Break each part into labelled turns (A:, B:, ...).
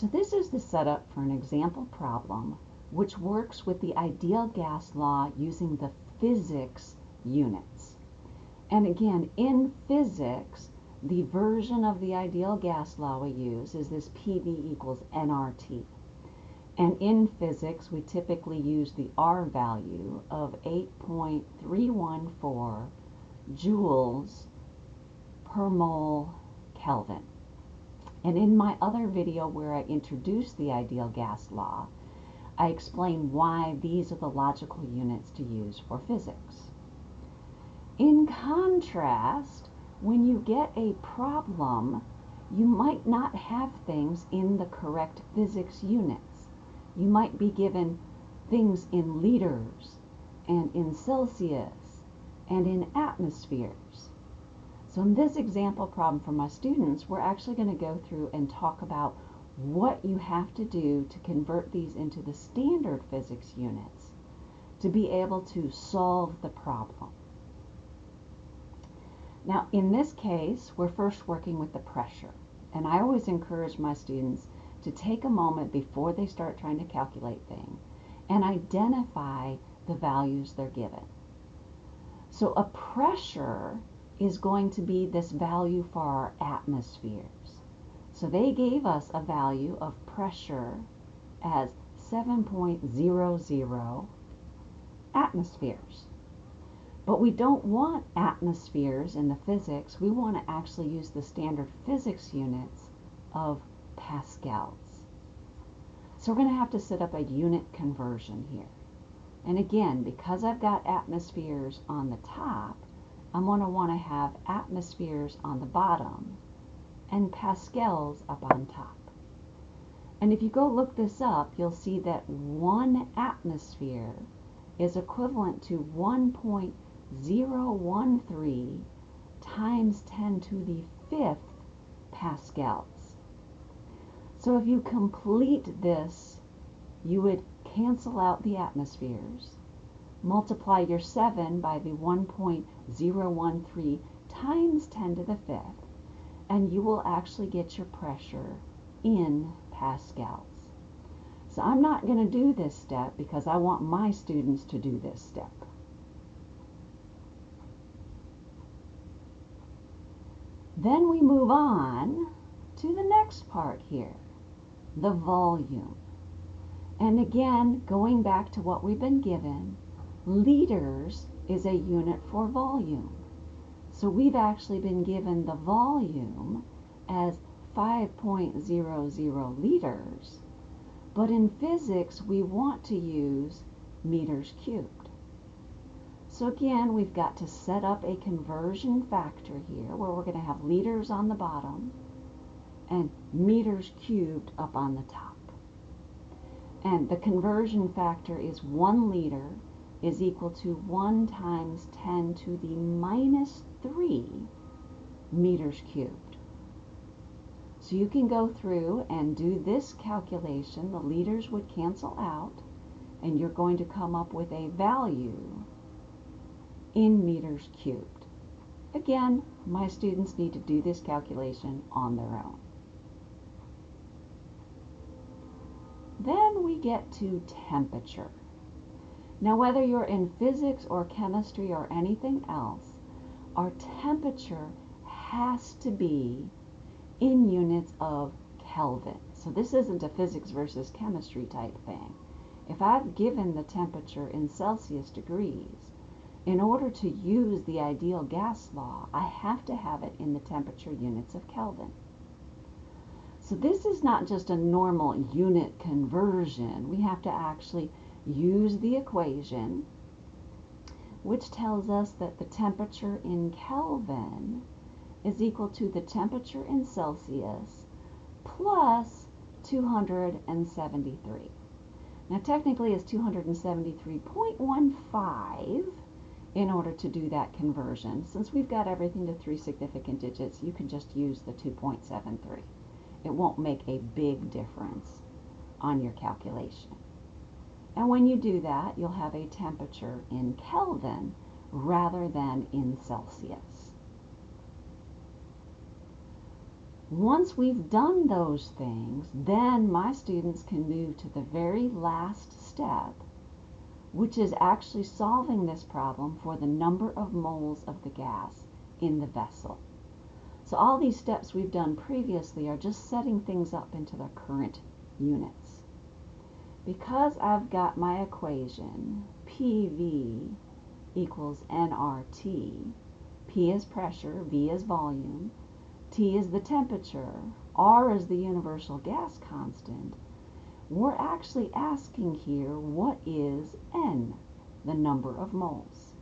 A: So this is the setup for an example problem which works with the ideal gas law using the physics units. And again, in physics, the version of the ideal gas law we use is this PV equals nRT. And in physics, we typically use the R value of 8.314 joules per mole Kelvin. And in my other video where I introduced the ideal gas law, I explain why these are the logical units to use for physics. In contrast, when you get a problem, you might not have things in the correct physics units. You might be given things in liters and in Celsius and in atmospheres. So in this example problem for my students, we're actually going to go through and talk about what you have to do to convert these into the standard physics units to be able to solve the problem. Now in this case, we're first working with the pressure. And I always encourage my students to take a moment before they start trying to calculate things and identify the values they're given. So a pressure is going to be this value for our atmospheres. So they gave us a value of pressure as 7.00 atmospheres. But we don't want atmospheres in the physics. We want to actually use the standard physics units of pascals. So we're going to have to set up a unit conversion here. And again, because I've got atmospheres on the top, I'm going to want to have atmospheres on the bottom and pascals up on top. And if you go look this up, you'll see that one atmosphere is equivalent to 1.013 times 10 to the fifth pascals. So if you complete this, you would cancel out the atmospheres multiply your 7 by the 1.013 times 10 to the fifth, and you will actually get your pressure in pascals. So I'm not going to do this step because I want my students to do this step. Then we move on to the next part here, the volume. And again, going back to what we've been given, liters is a unit for volume. So we've actually been given the volume as 5.00 liters, but in physics we want to use meters cubed. So again, we've got to set up a conversion factor here where we're going to have liters on the bottom and meters cubed up on the top. And the conversion factor is 1 liter is equal to 1 times 10 to the minus 3 meters cubed. So you can go through and do this calculation. The liters would cancel out, and you're going to come up with a value in meters cubed. Again, my students need to do this calculation on their own. Then we get to temperature. Now, whether you're in physics or chemistry or anything else, our temperature has to be in units of Kelvin. So this isn't a physics versus chemistry type thing. If I've given the temperature in Celsius degrees, in order to use the ideal gas law, I have to have it in the temperature units of Kelvin. So this is not just a normal unit conversion. We have to actually use the equation which tells us that the temperature in Kelvin is equal to the temperature in Celsius plus 273. Now technically it's 273.15 in order to do that conversion. Since we've got everything to three significant digits, you can just use the 2.73. It won't make a big difference on your calculation. And when you do that, you'll have a temperature in Kelvin rather than in Celsius. Once we've done those things, then my students can move to the very last step, which is actually solving this problem for the number of moles of the gas in the vessel. So all these steps we've done previously are just setting things up into their current units. Because I've got my equation, PV equals nRT, P is pressure, V is volume, T is the temperature, R is the universal gas constant, we're actually asking here what is N, the number of moles.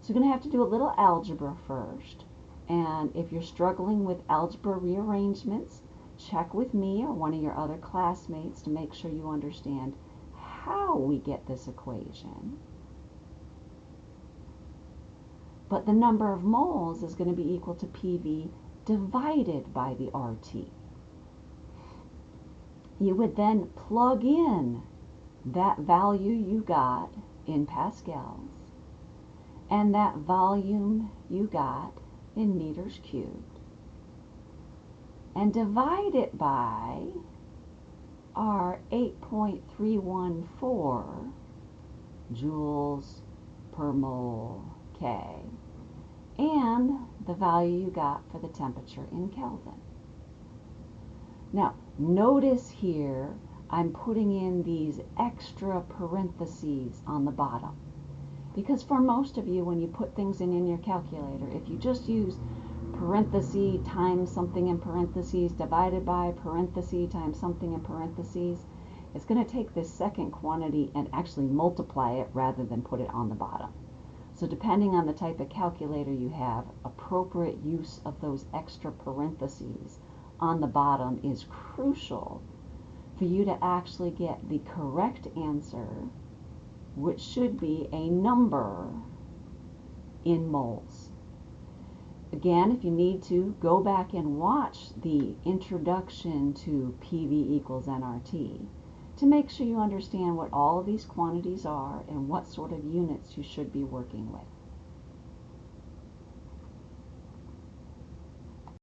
A: So you're going to have to do a little algebra first. And if you're struggling with algebra rearrangements, check with me or one of your other classmates to make sure you understand how we get this equation. But the number of moles is going to be equal to PV divided by the RT. You would then plug in that value you got in pascals and that volume you got in meters cubed and divide it by our 8.314 joules per mole K and the value you got for the temperature in Kelvin. Now, notice here I'm putting in these extra parentheses on the bottom. Because for most of you, when you put things in in your calculator, if you just use parenthesis times something in parentheses divided by parenthesis times something in parentheses, it's going to take this second quantity and actually multiply it rather than put it on the bottom. So depending on the type of calculator you have, appropriate use of those extra parentheses on the bottom is crucial for you to actually get the correct answer which should be a number in moles. Again, if you need to, go back and watch the introduction to PV equals nRT to make sure you understand what all of these quantities are and what sort of units you should be working with.